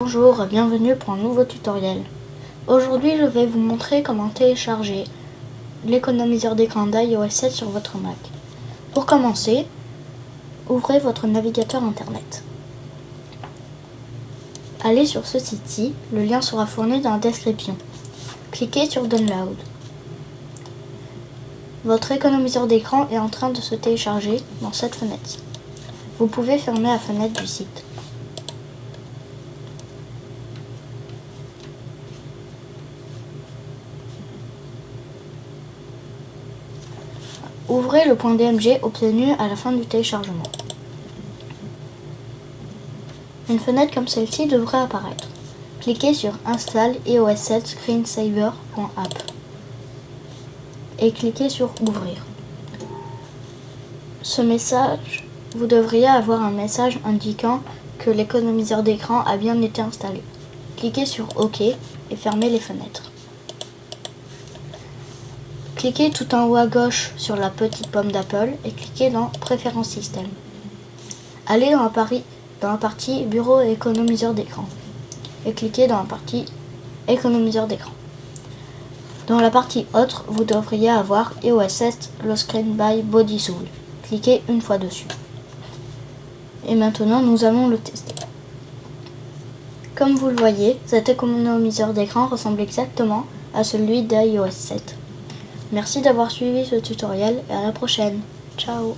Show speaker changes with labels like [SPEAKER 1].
[SPEAKER 1] Bonjour, bienvenue pour un nouveau tutoriel. Aujourd'hui, je vais vous montrer comment télécharger l'économiseur d'écran d'iOS 7 sur votre Mac. Pour commencer, ouvrez votre navigateur internet. Allez sur ce site-ci, le lien sera fourni dans la description. Cliquez sur Download. Votre économiseur d'écran est en train de se télécharger dans cette fenêtre. Vous pouvez fermer la fenêtre du site. Ouvrez le point DMG obtenu à la fin du téléchargement. Une fenêtre comme celle-ci devrait apparaître. Cliquez sur Install iOS 7 screensaver.app et cliquez sur Ouvrir. Ce message, vous devriez avoir un message indiquant que l'économiseur d'écran a bien été installé. Cliquez sur OK et fermez les fenêtres. Cliquez tout en haut à gauche sur la petite pomme d'Apple et cliquez dans Préférences système. Allez dans la, dans la partie Bureau et économiseur d'écran et cliquez dans la partie Économiseur d'écran. Dans la partie Autre, vous devriez avoir iOS 7 Low Screen by Bodysoul. Cliquez une fois dessus. Et maintenant, nous allons le tester. Comme vous le voyez, cet économiseur d'écran ressemble exactement à celui d'iOS 7. Merci d'avoir suivi ce tutoriel et à la prochaine. Ciao